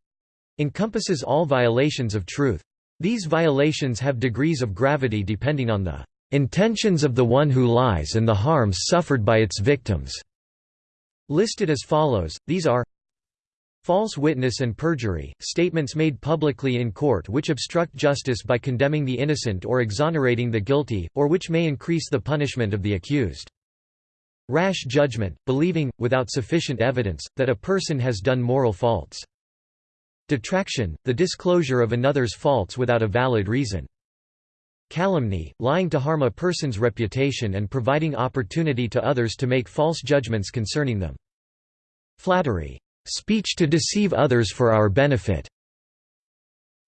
encompasses all violations of truth. These violations have degrees of gravity depending on the intentions of the one who lies and the harms suffered by its victims. Listed as follows, these are False witness and perjury, statements made publicly in court which obstruct justice by condemning the innocent or exonerating the guilty, or which may increase the punishment of the accused. Rash judgment, believing, without sufficient evidence, that a person has done moral faults. Detraction, the disclosure of another's faults without a valid reason. Calumny, lying to harm a person's reputation and providing opportunity to others to make false judgments concerning them. Flattery, speech to deceive others for our benefit.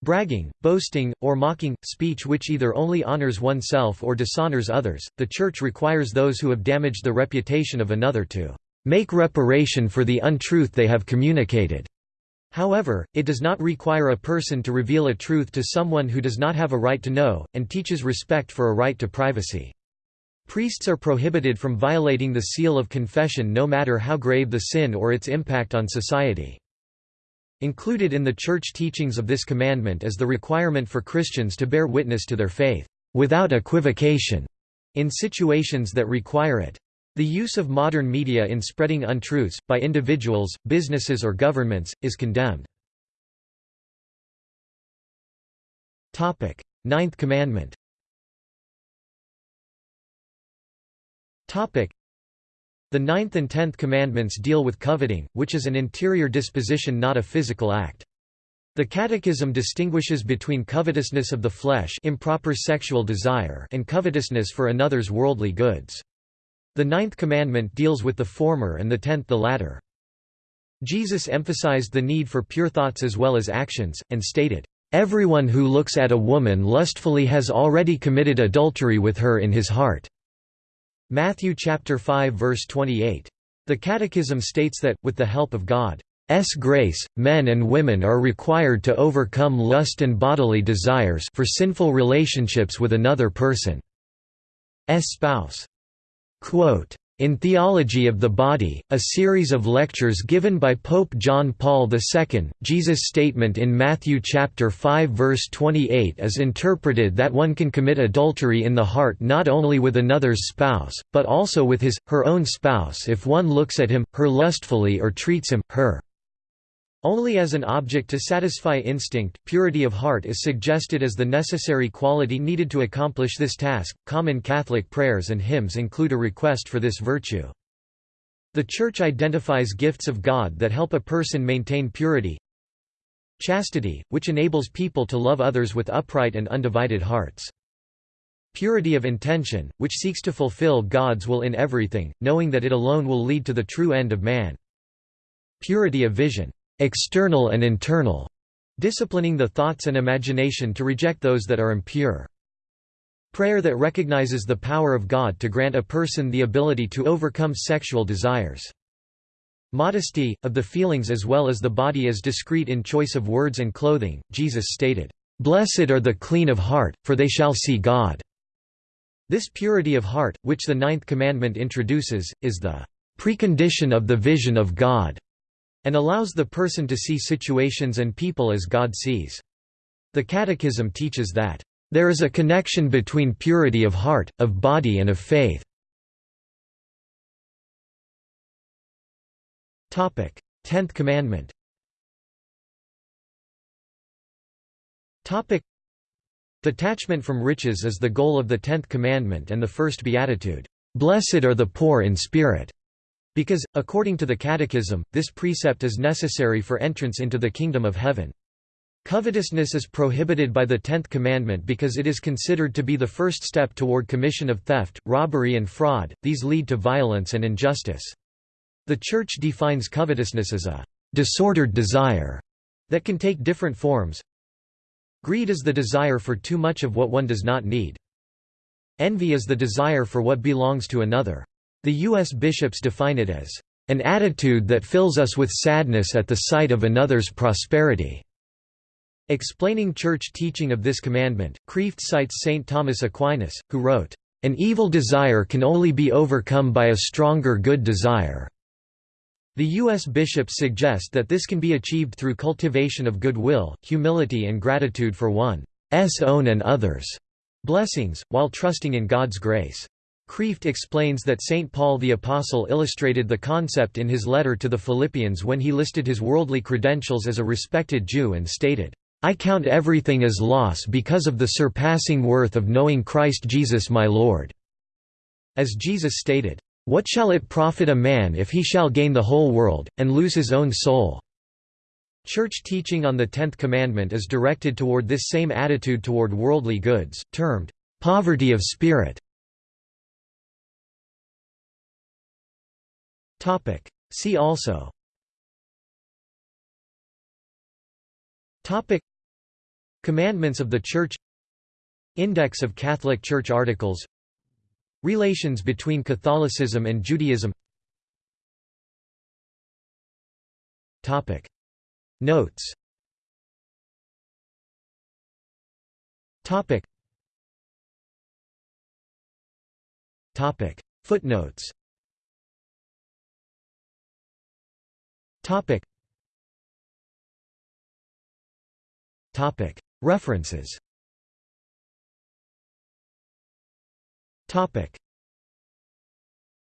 Bragging, boasting, or mocking, speech which either only honors oneself or dishonors others, the Church requires those who have damaged the reputation of another to make reparation for the untruth they have communicated. However, it does not require a person to reveal a truth to someone who does not have a right to know, and teaches respect for a right to privacy. Priests are prohibited from violating the seal of confession no matter how grave the sin or its impact on society. Included in the Church teachings of this commandment is the requirement for Christians to bear witness to their faith, without equivocation, in situations that require it. The use of modern media in spreading untruths, by individuals, businesses or governments, is condemned. Ninth Commandment the ninth and tenth commandments deal with coveting, which is an interior disposition not a physical act. The Catechism distinguishes between covetousness of the flesh improper sexual desire and covetousness for another's worldly goods. The ninth commandment deals with the former and the tenth the latter. Jesus emphasized the need for pure thoughts as well as actions, and stated, "...everyone who looks at a woman lustfully has already committed adultery with her in his heart." Matthew chapter 5 verse 28. The Catechism states that, with the help of God's grace, men and women are required to overcome lust and bodily desires for sinful relationships with another person's spouse. Quote, in Theology of the Body, a series of lectures given by Pope John Paul II, Jesus' statement in Matthew chapter 5 verse 28 is interpreted that one can commit adultery in the heart not only with another's spouse, but also with his, her own spouse if one looks at him, her lustfully or treats him, her only as an object to satisfy instinct, purity of heart is suggested as the necessary quality needed to accomplish this task. Common Catholic prayers and hymns include a request for this virtue. The Church identifies gifts of God that help a person maintain purity. Chastity, which enables people to love others with upright and undivided hearts. Purity of intention, which seeks to fulfill God's will in everything, knowing that it alone will lead to the true end of man. Purity of vision external and internal, disciplining the thoughts and imagination to reject those that are impure. Prayer that recognizes the power of God to grant a person the ability to overcome sexual desires. Modesty, of the feelings as well as the body is discreet in choice of words and clothing, Jesus stated, "'Blessed are the clean of heart, for they shall see God." This purity of heart, which the ninth commandment introduces, is the precondition of the vision of God and allows the person to see situations and people as God sees. The Catechism teaches that, "...there is a connection between purity of heart, of body and of faith." Tenth Commandment Detachment from riches is the goal of the Tenth Commandment and the First Beatitude, "...blessed are the poor in spirit." Because, according to the Catechism, this precept is necessary for entrance into the kingdom of heaven. Covetousness is prohibited by the Tenth Commandment because it is considered to be the first step toward commission of theft, robbery and fraud, these lead to violence and injustice. The Church defines covetousness as a «disordered desire» that can take different forms. Greed is the desire for too much of what one does not need. Envy is the desire for what belongs to another. The U.S. bishops define it as, "...an attitude that fills us with sadness at the sight of another's prosperity." Explaining church teaching of this commandment, Kreeft cites St. Thomas Aquinas, who wrote, "...an evil desire can only be overcome by a stronger good desire." The U.S. bishops suggest that this can be achieved through cultivation of goodwill, humility and gratitude for one's own and others' blessings, while trusting in God's grace. Kreeft explains that St. Paul the Apostle illustrated the concept in his letter to the Philippians when he listed his worldly credentials as a respected Jew and stated, "'I count everything as loss because of the surpassing worth of knowing Christ Jesus my Lord." As Jesus stated, "'What shall it profit a man if he shall gain the whole world, and lose his own soul?' Church teaching on the Tenth Commandment is directed toward this same attitude toward worldly goods, termed, "'poverty of spirit' Topic. See also. Topic. Commandments of the Church. Index of Catholic Church articles. Relations between Catholicism and Judaism. Topic. Notes. Topic. Topic. Footnotes Topic. Topic. References. Topic